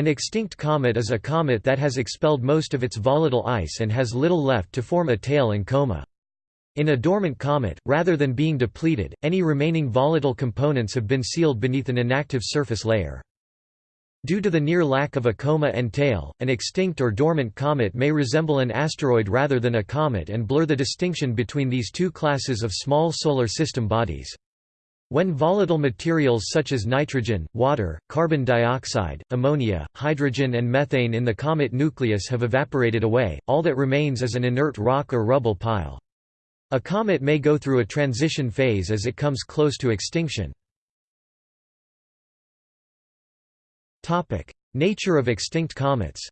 An extinct comet is a comet that has expelled most of its volatile ice and has little left to form a tail and coma. In a dormant comet, rather than being depleted, any remaining volatile components have been sealed beneath an inactive surface layer. Due to the near lack of a coma and tail, an extinct or dormant comet may resemble an asteroid rather than a comet and blur the distinction between these two classes of small solar system bodies. When volatile materials such as nitrogen, water, carbon dioxide, ammonia, hydrogen and methane in the comet nucleus have evaporated away, all that remains is an inert rock or rubble pile. A comet may go through a transition phase as it comes close to extinction. Nature of extinct comets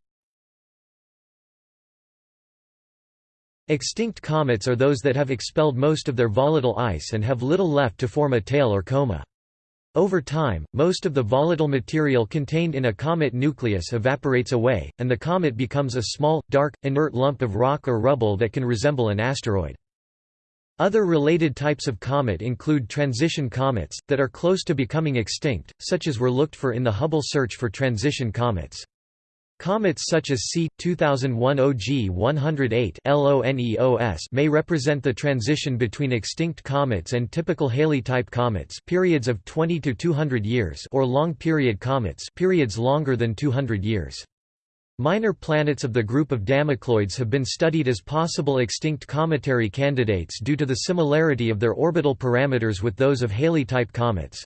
Extinct comets are those that have expelled most of their volatile ice and have little left to form a tail or coma. Over time, most of the volatile material contained in a comet nucleus evaporates away, and the comet becomes a small, dark, inert lump of rock or rubble that can resemble an asteroid. Other related types of comet include transition comets, that are close to becoming extinct, such as were looked for in the Hubble search for transition comets. Comets such as C. 2001 OG 108 LONEOS may represent the transition between extinct comets and typical Halley-type comets periods of 20 to 200 years or long-period comets periods longer than 200 years. Minor planets of the group of Damocloids have been studied as possible extinct cometary candidates due to the similarity of their orbital parameters with those of Halley-type comets.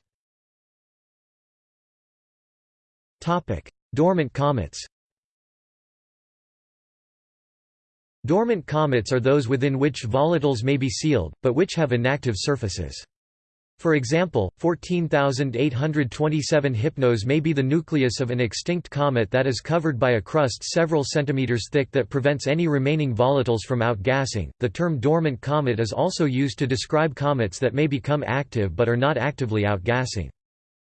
Dormant comets Dormant comets are those within which volatiles may be sealed, but which have inactive surfaces. For example, 14,827 Hypnos may be the nucleus of an extinct comet that is covered by a crust several centimeters thick that prevents any remaining volatiles from outgassing. The term dormant comet is also used to describe comets that may become active but are not actively outgassing.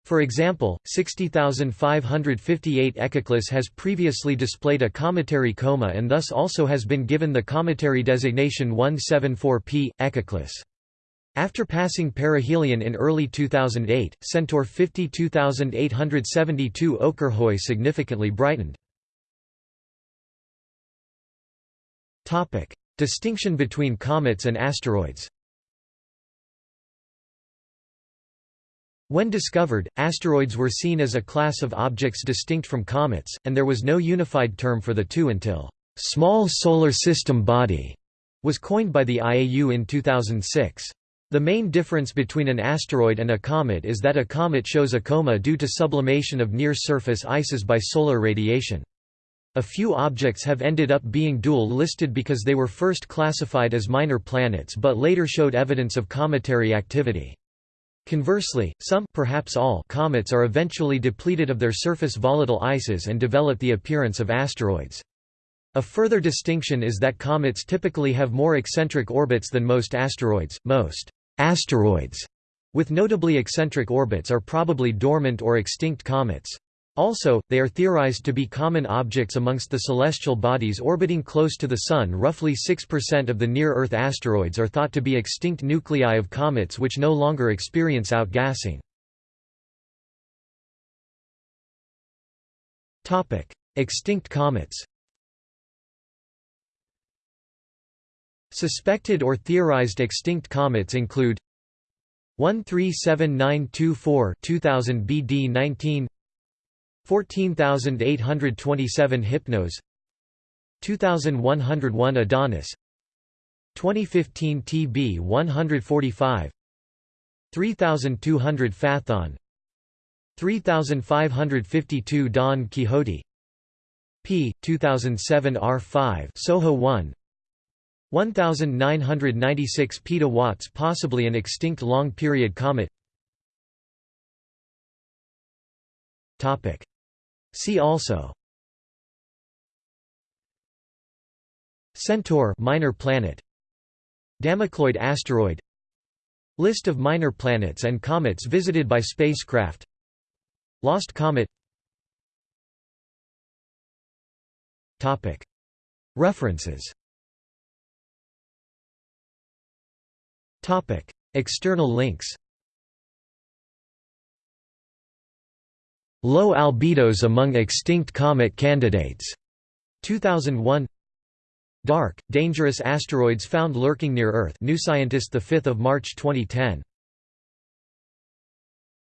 For example, 60558 Echeclus has previously displayed a cometary coma and thus also has been given the cometary designation 174P, Echeclus. After passing perihelion in early 2008, Centaur 52872 Okyrhoe significantly brightened. Distinction between comets and asteroids When discovered, asteroids were seen as a class of objects distinct from comets, and there was no unified term for the two until «small solar system body» was coined by the IAU in 2006. The main difference between an asteroid and a comet is that a comet shows a coma due to sublimation of near-surface ices by solar radiation. A few objects have ended up being dual-listed because they were first classified as minor planets but later showed evidence of cometary activity. Conversely, some perhaps all comets are eventually depleted of their surface volatile ices and develop the appearance of asteroids. A further distinction is that comets typically have more eccentric orbits than most asteroids. Most asteroids with notably eccentric orbits are probably dormant or extinct comets. Also, they are theorized to be common objects amongst the celestial bodies orbiting close to the Sun. Roughly 6% of the near-Earth asteroids are thought to be extinct nuclei of comets which no longer experience outgassing. extinct comets. Suspected or theorized extinct comets include 137924 2000 BD 19 14827 Hypnos. 2101 Adonis. 2015 TB 145 3200 Phaethon 3552 Don Quixote. P. 2007 R5 Soho 1 1996 petawatts possibly an extinct long-period comet. Topic See also. Centaur minor planet. Damocloid asteroid. List of minor planets and comets visited by spacecraft. Lost comet. Topic. References. Topic. External links Low albedos among extinct comet candidates. 2001 Dark, dangerous asteroids found lurking near Earth. New Scientist 5 March 2010